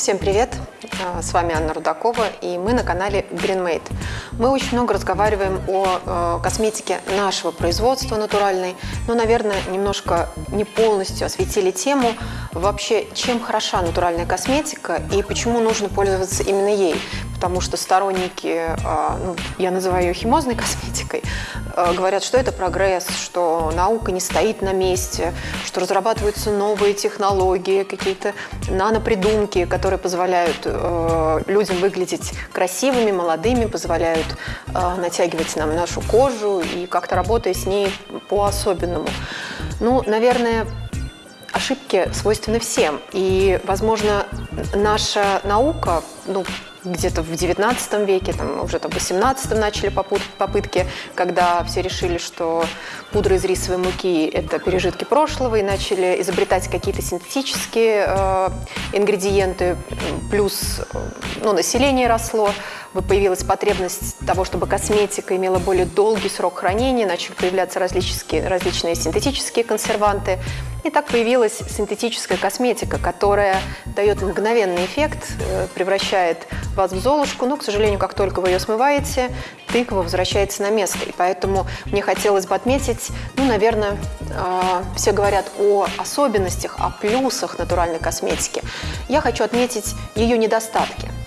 Всем привет! А, с вами Анна Рудакова, и мы на канале GreenMate. Мы очень много разговариваем о э, косметике нашего производства натуральной, но, наверное, немножко не полностью осветили тему вообще, чем хороша натуральная косметика и почему нужно пользоваться именно ей. Потому что сторонники, а, ну, я называю ее химозной косметикой, а, говорят, что это прогресс, что наука не стоит на месте, что разрабатываются новые технологии, какие-то нанопридумки, которые позволяют э, людям выглядеть красивыми, молодыми, позволяют натягивать нам нашу кожу и как-то работая с ней по-особенному. Ну, наверное, ошибки свойственны всем. И, возможно, наша наука, ну, где-то в 19 веке, там, уже там, в 18 начали попытки, когда все решили, что пудра из рисовой муки – это пережитки прошлого, и начали изобретать какие-то синтетические э, ингредиенты, плюс э, ну, население росло, появилась потребность того, чтобы косметика имела более долгий срок хранения, начали появляться различные, различные синтетические консерванты. И так появилась синтетическая косметика, которая дает мгновенный эффект, э, превращает вас в золушку, но, к сожалению, как только вы ее смываете, тыква возвращается на место. И поэтому мне хотелось бы отметить, ну, наверное, э, все говорят о особенностях, о плюсах натуральной косметики. Я хочу отметить ее недостатки –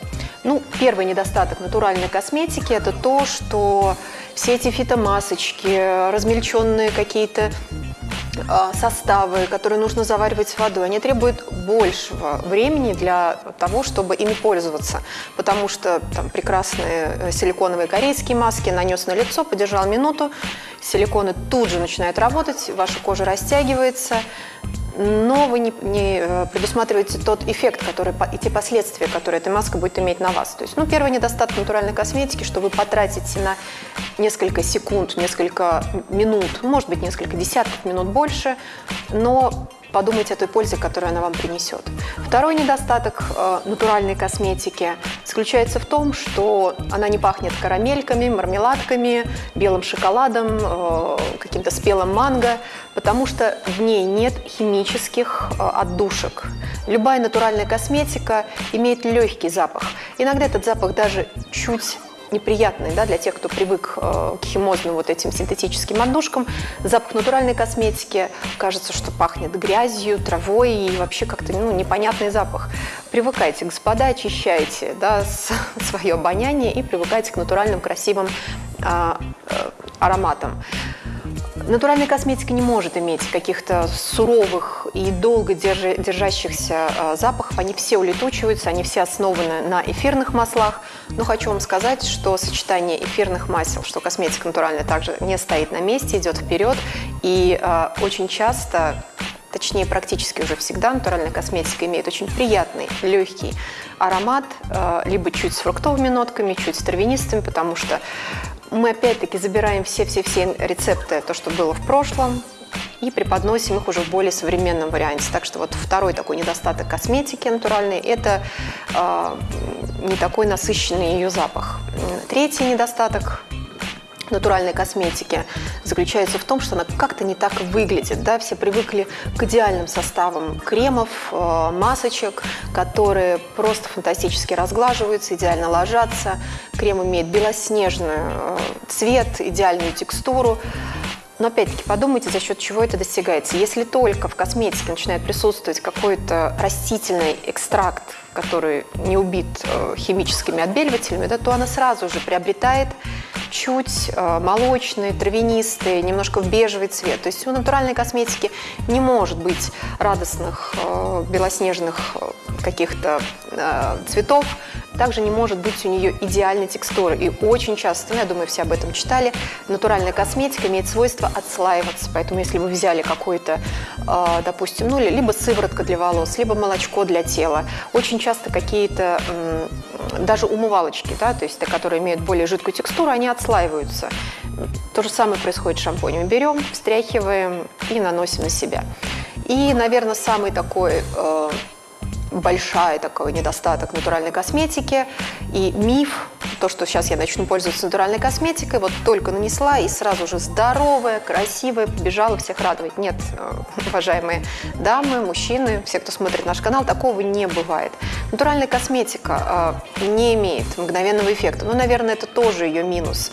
ну, первый недостаток натуральной косметики – это то, что все эти фитомасочки, размельченные какие-то составы, которые нужно заваривать водой, они требуют большего времени для того, чтобы ими пользоваться. Потому что там прекрасные э, силиконовые корейские маски нанес на лицо, подержал минуту, силиконы тут же начинают работать, ваша кожа растягивается, но вы не, не э, предусматриваете тот эффект, который, и те последствия, которые эта маска будет иметь на вас. То есть, ну, первый недостаток натуральной косметики, что вы потратите на несколько секунд, несколько минут, может быть, несколько десятков минут больше, но подумайте о той пользе, которую она вам принесет. Второй недостаток э, натуральной косметики заключается в том, что она не пахнет карамельками, мармеладками, белым шоколадом, э, каким-то спелым манго, потому что в ней нет химических э, отдушек. Любая натуральная косметика имеет легкий запах. Иногда этот запах даже чуть неприятный да, для тех, кто привык э, к химозным вот этим синтетическим отдушкам. Запах натуральной косметики, кажется, что пахнет грязью, травой и вообще как-то ну, непонятный запах. Привыкайте, господа, очищайте да, свое обоняние и привыкайте к натуральным красивым а, э, ароматам. Натуральная косметика не может иметь каких-то суровых и долго держащихся а, запахов. Они все улетучиваются, они все основаны на эфирных маслах. Но хочу вам сказать, что сочетание эфирных масел, что косметика натуральная также не стоит на месте, идет вперед. И э, очень часто точнее практически уже всегда натуральная косметика имеет очень приятный, легкий аромат, э, либо чуть с фруктовыми нотками, чуть с травянистыми, потому что мы опять-таки забираем все-все-все рецепты, то, что было в прошлом, и преподносим их уже в более современном варианте. Так что вот второй такой недостаток косметики натуральной – это э, не такой насыщенный ее запах. Третий недостаток натуральной косметики заключается в том, что она как-то не так выглядит. Да? Все привыкли к идеальным составам кремов, э, масочек, которые просто фантастически разглаживаются, идеально ложатся. Крем имеет белоснежный э, цвет, идеальную текстуру. Но опять-таки подумайте, за счет чего это достигается. Если только в косметике начинает присутствовать какой-то растительный экстракт, который не убит э, химическими отбеливателями, да, то она сразу же приобретает чуть э, молочный, травянистый, немножко в бежевый цвет. То есть у натуральной косметики не может быть радостных э, белоснежных э, каких-то цветов, также не может быть у нее идеальной текстуры. И очень часто, ну, я думаю, все об этом читали, натуральная косметика имеет свойство отслаиваться. Поэтому если вы взяли какой-то, допустим, ну, либо сыворотка для волос, либо молочко для тела, очень часто какие-то даже умывалочки, да, то есть которые имеют более жидкую текстуру, они отслаиваются. То же самое происходит с шампунем. Берем, встряхиваем и наносим на себя. И, наверное, самый такой э, большой такой недостаток натуральной косметики и миф то, что сейчас я начну пользоваться натуральной косметикой, вот только нанесла и сразу же здоровая, красивая, побежала всех радовать. Нет, э, уважаемые дамы, мужчины, все, кто смотрит наш канал, такого не бывает. Натуральная косметика э, не имеет мгновенного эффекта. Ну, наверное, это тоже ее минус,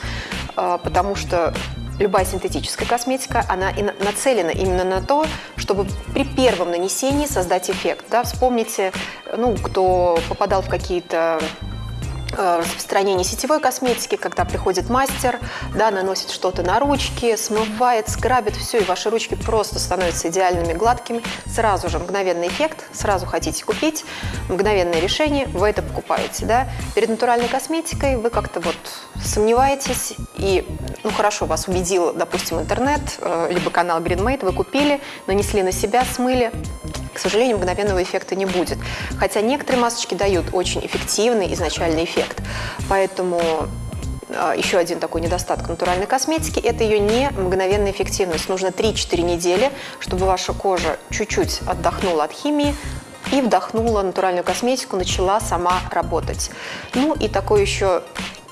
э, потому что любая синтетическая косметика, она и нацелена именно на то, чтобы при первом нанесении создать эффект. Да? Вспомните, ну, кто попадал в какие-то распространение сетевой косметики, когда приходит мастер, да, наносит что-то на ручки, смывает, скрабит все, и ваши ручки просто становятся идеальными, гладкими. Сразу же мгновенный эффект, сразу хотите купить, мгновенное решение, вы это покупаете. Да? Перед натуральной косметикой вы как-то вот сомневаетесь, и, ну хорошо, вас убедил, допустим, интернет, э, либо канал GreenMate, вы купили, нанесли на себя, смыли, к сожалению, мгновенного эффекта не будет. Хотя некоторые масочки дают очень эффективный изначальный эффект. Поэтому а, еще один такой недостаток натуральной косметики – это ее не мгновенная эффективность. Нужно 3-4 недели, чтобы ваша кожа чуть-чуть отдохнула от химии, и вдохнула натуральную косметику, начала сама работать. Ну и такой еще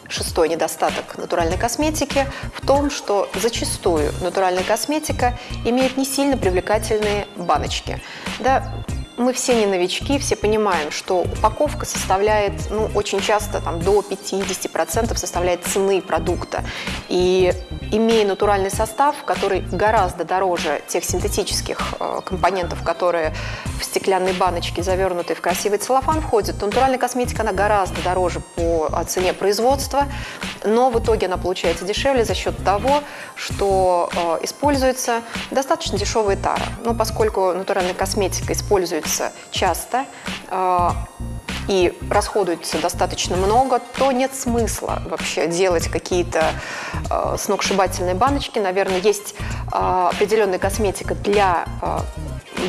Шестой недостаток натуральной косметики в том, что зачастую натуральная косметика имеет не сильно привлекательные баночки. Да, мы все не новички, все понимаем, что упаковка составляет, ну, очень часто там, до 50% составляет цены продукта. И имея натуральный состав, который гораздо дороже тех синтетических э, компонентов, которые в стеклянной баночке, завернутые в красивый целлофан, входят, то натуральная косметика, она гораздо дороже по цене производства, но в итоге она получается дешевле за счет того, что э, используется достаточно дешевая тара. Ну, поскольку натуральная косметика используется часто, э, и расходуется достаточно много, то нет смысла вообще делать какие-то э, сногсшибательные баночки. Наверное, есть э, определенная косметика для э,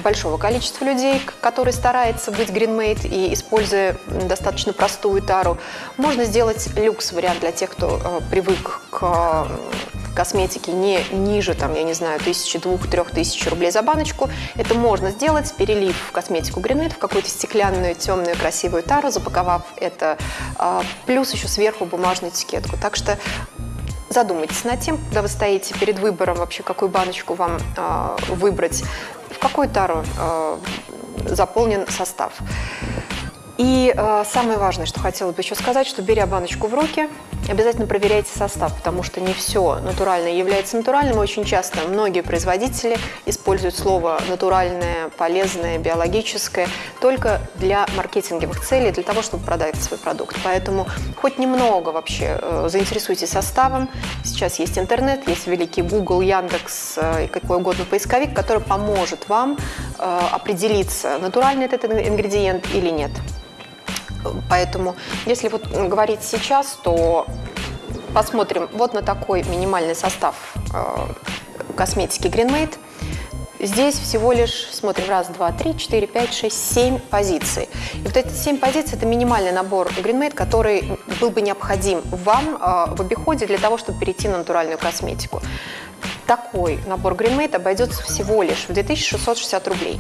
большого количества людей, который старается быть гринмейт и используя достаточно простую тару. Можно сделать люкс-вариант для тех, кто э, привык к косметики не ниже, там, я не знаю, тысячи, двух, трех тысяч рублей за баночку. Это можно сделать, перелив косметику Гринет в какую-то стеклянную, темную, красивую тару, запаковав это, а, плюс еще сверху бумажную этикетку. Так что задумайтесь над тем, когда вы стоите перед выбором вообще, какую баночку вам э, выбрать, в какую тару э, заполнен состав. И э, самое важное, что хотела бы еще сказать, что беря баночку в руки, обязательно проверяйте состав, потому что не все натуральное является натуральным. Очень часто многие производители используют слово натуральное, полезное, биологическое только для маркетинговых целей, для того, чтобы продать свой продукт. Поэтому хоть немного вообще э, заинтересуйтесь составом. Сейчас есть интернет, есть великий Google, Яндекс э, и какой угодно поисковик, который поможет вам э, определиться, натуральный этот ингредиент или нет. Поэтому, если вот говорить сейчас, то посмотрим вот на такой минимальный состав э, косметики Greenmade. Здесь всего лишь, смотрим, раз, два, три, четыре, пять, шесть, семь позиций. И вот эти семь позиций – это минимальный набор Greenmade, который был бы необходим вам э, в обиходе для того, чтобы перейти на натуральную косметику. Такой набор Greenmade обойдется всего лишь в 2660 рублей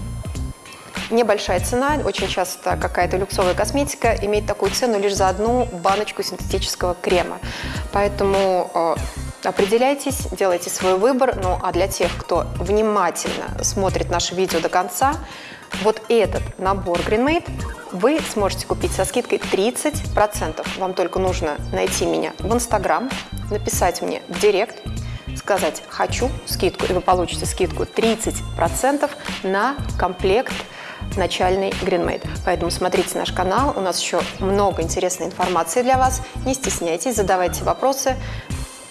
небольшая цена. Очень часто какая-то люксовая косметика имеет такую цену лишь за одну баночку синтетического крема. Поэтому э, определяйтесь, делайте свой выбор. Ну а для тех, кто внимательно смотрит наше видео до конца, вот этот набор GreenMade вы сможете купить со скидкой 30%. Вам только нужно найти меня в Инстаграм, написать мне в Директ, сказать «хочу скидку», и вы получите скидку 30% на комплект начальный GreenMade. Поэтому смотрите наш канал, у нас еще много интересной информации для вас. Не стесняйтесь, задавайте вопросы,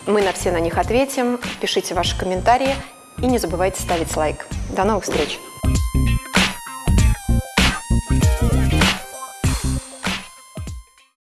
мы на все на них ответим. Пишите ваши комментарии и не забывайте ставить лайк. До новых встреч!